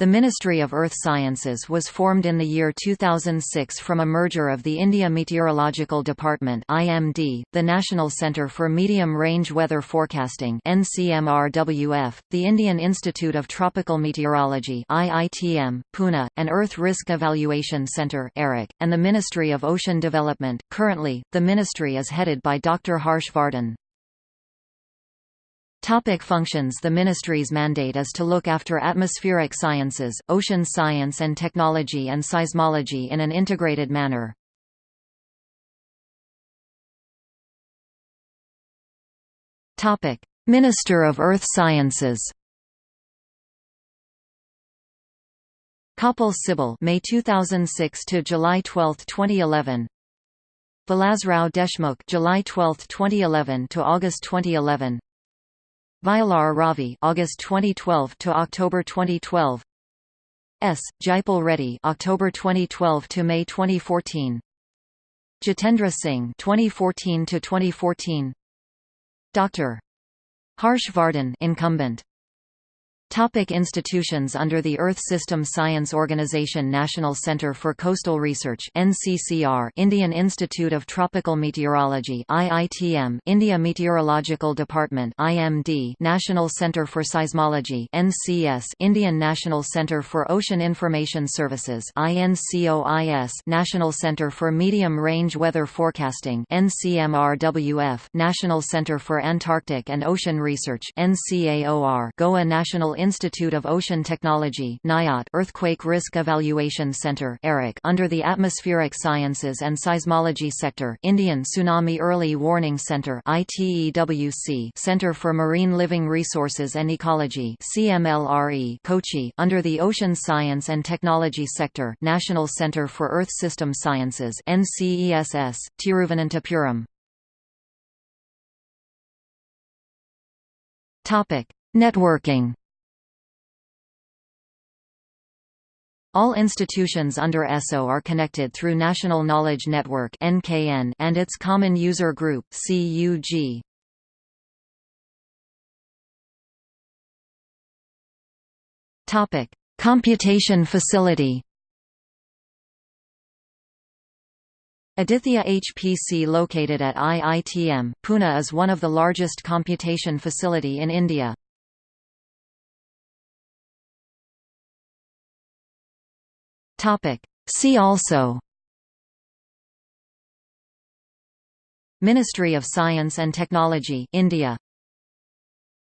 The Ministry of Earth Sciences was formed in the year 2006 from a merger of the India Meteorological Department (IMD), the National Centre for Medium Range Weather Forecasting (NCMRWF), the Indian Institute of Tropical Meteorology (IITM), Pune, and Earth Risk Evaluation Centre (ERIC), and the Ministry of Ocean Development. Currently, the ministry is headed by Dr. Harsh Vardhan. Topic functions The Ministry's mandate is to look after atmospheric sciences, ocean science and technology and seismology in an integrated manner. Topic. Minister of Earth Sciences Kapil Sibal May 2006 to July 12, 2011 Vilasrao Deshmukh July 12, 2011 to August 2011 Vayalar Ravi August 2012 to October 2012 S. Jaipal Reddy October 2012 to May 2014 Jitendra Singh 2014 to 2014 Dr Harsh Vardhan incumbent Topic institutions Under the Earth System Science Organization National Centre for Coastal Research NCCR Indian Institute of Tropical Meteorology IITM India Meteorological Department IMD National Centre for Seismology NCS Indian National Centre for Ocean Information Services INCOIS National Centre for Medium Range Weather Forecasting NCMRWF National Centre for Antarctic and Ocean Research NCAOR Goa National Institute of Ocean Technology Earthquake Risk Evaluation Center under the Atmospheric Sciences and Seismology Sector Indian Tsunami Early Warning Center Center for Marine Living Resources and Ecology Kochi under the Ocean Science and Technology Sector National Center for Earth System Sciences NCESS, Tiruvananthapuram Topic: Networking All institutions under ESO are connected through National Knowledge Network (NKN) and its Common User Group (CUG). Topic: Computation Facility. Aditya HPC located at IITM, Pune is one of the largest computation facility in India. Topic. See also Ministry of Science and Technology India